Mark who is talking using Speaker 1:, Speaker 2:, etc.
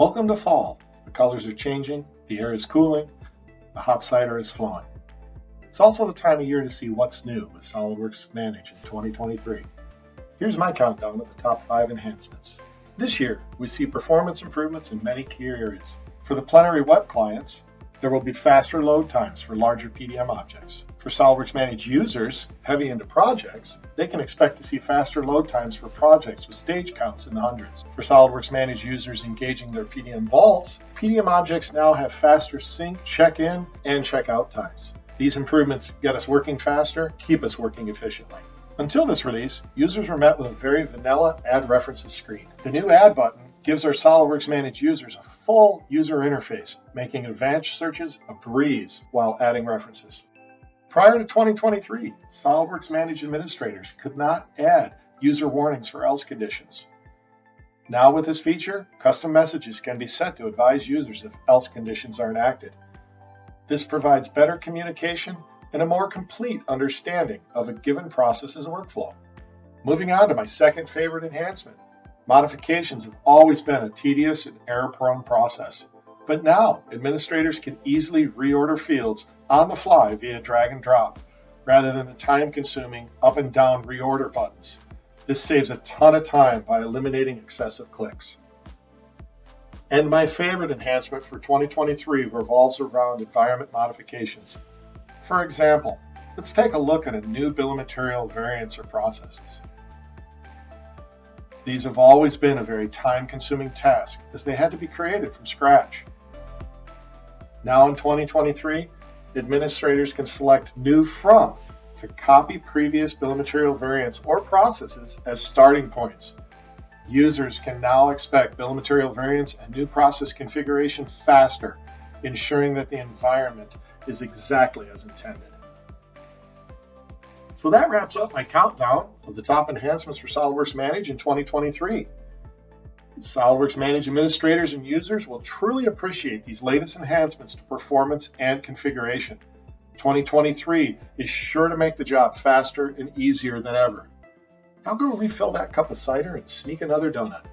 Speaker 1: Welcome to fall. The colors are changing, the air is cooling, the hot cider is flowing. It's also the time of year to see what's new with SOLIDWORKS Manage in 2023. Here's my countdown of the top five enhancements. This year, we see performance improvements in many key areas. For the plenary web clients, there will be faster load times for larger PDM objects. For SOLIDWORKS Manage users heavy into projects, they can expect to see faster load times for projects with stage counts in the hundreds. For SOLIDWORKS Manage users engaging their PDM vaults, PDM objects now have faster sync, check-in, and check-out times. These improvements get us working faster, keep us working efficiently. Until this release, users were met with a very vanilla Add References screen. The new Add button gives our SOLIDWORKS Manage users a full user interface, making advanced searches a breeze while adding references. Prior to 2023, SOLIDWORKS Manage administrators could not add user warnings for else conditions. Now with this feature, custom messages can be set to advise users if else conditions are enacted. This provides better communication and a more complete understanding of a given process's workflow. Moving on to my second favorite enhancement, Modifications have always been a tedious and error-prone process, but now administrators can easily reorder fields on the fly via drag and drop, rather than the time-consuming up and down reorder buttons. This saves a ton of time by eliminating excessive clicks. And my favorite enhancement for 2023 revolves around environment modifications. For example, let's take a look at a new bill of material variants or processes. These have always been a very time-consuming task as they had to be created from scratch. Now in 2023, administrators can select New From to copy previous bill of material variants or processes as starting points. Users can now expect bill of material variants and new process configuration faster, ensuring that the environment is exactly as intended. So that wraps up my countdown of the top enhancements for SOLIDWORKS Manage in 2023. SOLIDWORKS Manage administrators and users will truly appreciate these latest enhancements to performance and configuration. 2023 is sure to make the job faster and easier than ever. Now go refill that cup of cider and sneak another donut.